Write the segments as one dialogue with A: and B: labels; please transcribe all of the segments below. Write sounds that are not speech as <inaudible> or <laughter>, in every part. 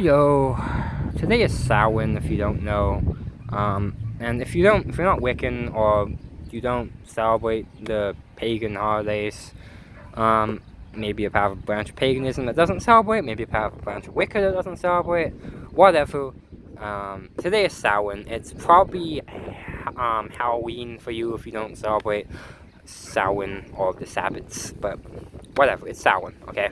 A: Yo, today is Samhain if you don't know, um, and if you don't, if you're not Wiccan or you don't celebrate the pagan holidays, um, maybe part of a branch of paganism that doesn't celebrate, maybe of a branch of Wicca that doesn't celebrate, whatever. Um, today is Samhain. It's probably um, Halloween for you if you don't celebrate Samhain or the Sabbats, but whatever. It's Samhain, okay?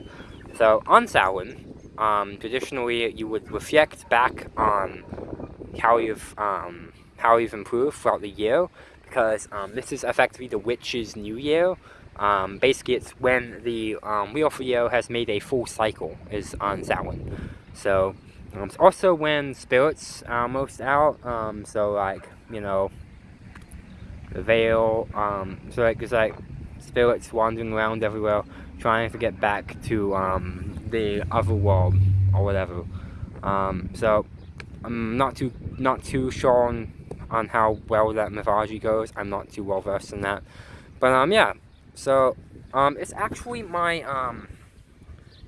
A: So on Samhain um, traditionally you would reflect back on how you've um, how you've improved throughout the year because um, this is effectively the witch's new year. Um, basically, it's when the um, wheel the year has made a full cycle is on Samhain. So um, it's also when spirits are most out. so like you know the veil. so like there's like spirits wandering around everywhere trying to get back to the other world or whatever. Um, so I'm not too not too sure on, on how well that mythology goes. I'm not too well versed in that. But um yeah. So um it's actually my um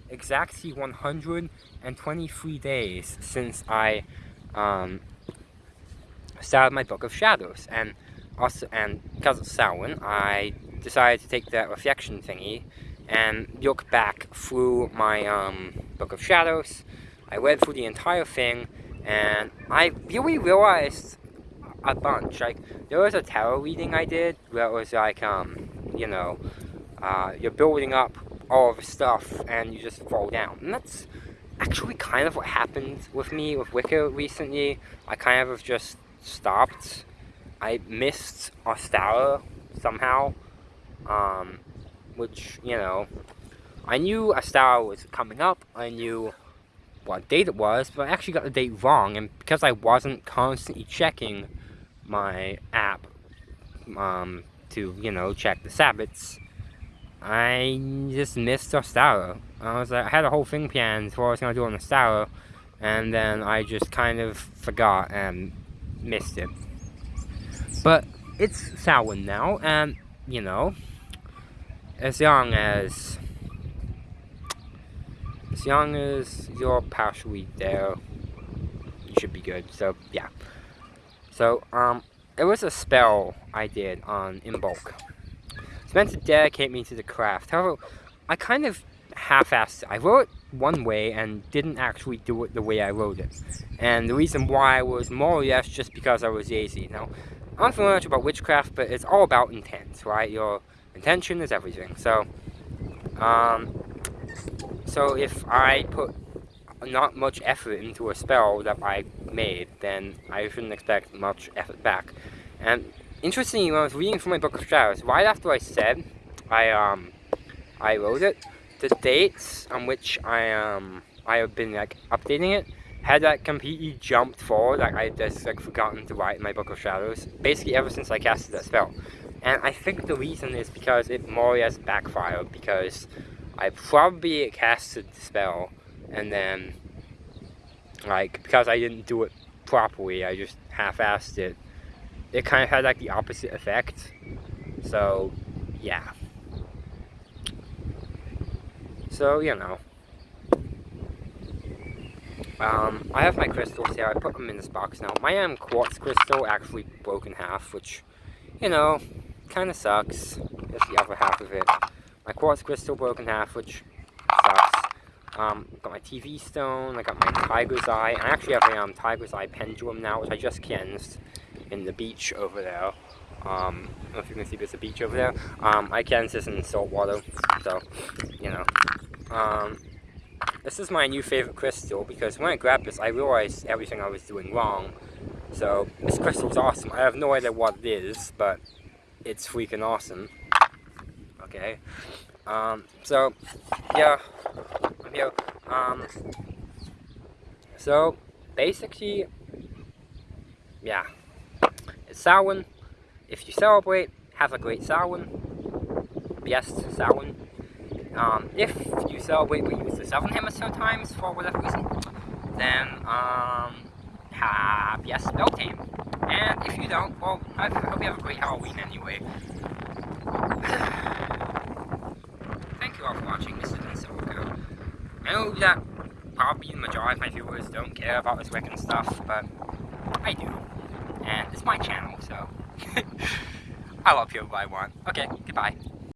A: exactly 123 days since I um started my book of shadows and also and because of Samhain I decided to take that reflection thingy and look back through my um, Book of Shadows. I read through the entire thing, and I really realized a bunch. Like, there was a tarot reading I did where it was like, um, you know, uh, you're building up all the stuff and you just fall down. And that's actually kind of what happened with me with Wicca recently. I kind of just stopped. I missed Ostara somehow. Um, which, you know, I knew Ostara was coming up, I knew what date it was, but I actually got the date wrong, and because I wasn't constantly checking my app um, to, you know, check the Sabbats, I just missed Ostara. I was like, I had a whole thing planned for what I was going to do on Ostara, and then I just kind of forgot and missed it. But it's Samhain now, and, you know, as young as as young as you're partially there you should be good. So yeah. So um it was a spell I did on Imbolc. It's meant to dedicate me to the craft. However I kind of half-assed I wrote it one way and didn't actually do it the way I wrote it. And the reason why was more or less just because I was lazy now I'm familiar much about witchcraft but it's all about intent right? You're Intention is everything. So, um, so if I put not much effort into a spell that I made, then I shouldn't expect much effort back. And interestingly, when I was reading from my book of shadows, right after I said I um I wrote it, the dates on which I um I have been like updating it had like completely jumped forward. Like I just like forgotten to write in my book of shadows. Basically, ever since I casted that spell. And I think the reason is because it more or less backfired because I probably casted the spell and then like because I didn't do it properly, I just half-assed it. It kind of had like the opposite effect. So yeah. So you know. Um, I have my crystals here. I put them in this box now. My um, quartz crystal actually broke in half, which, you know, kind of sucks. That's the other half of it. My quartz crystal broke in half, which sucks. Um, got my TV stone, I got my tiger's eye. I actually have a um, tiger's eye pendulum now, which I just cleansed in the beach over there. Um, I don't know if you can see there's a beach over there. Um, I cleansed this in salt water, so, you know. Um, this is my new favorite crystal because when I grabbed this, I realized everything I was doing wrong. So, this crystal's awesome. I have no idea what it is, but it's freaking awesome. Okay. Um, so, yeah. I'm here. Um, so, basically, yeah. It's Samhain. If you celebrate, have a great Samhain. Yes, Samhain. Um, if you celebrate but use the Southern Hemisphere times for whatever reason, then, um, have, yes, Beltane. And if you don't, well, I hope you have a great Halloween anyway. <sighs> Thank you all for watching, this has been. I know that probably the majority of my viewers don't care about this Wiccan stuff, but I do. And it's my channel, so <laughs> I love people I want. Okay, goodbye.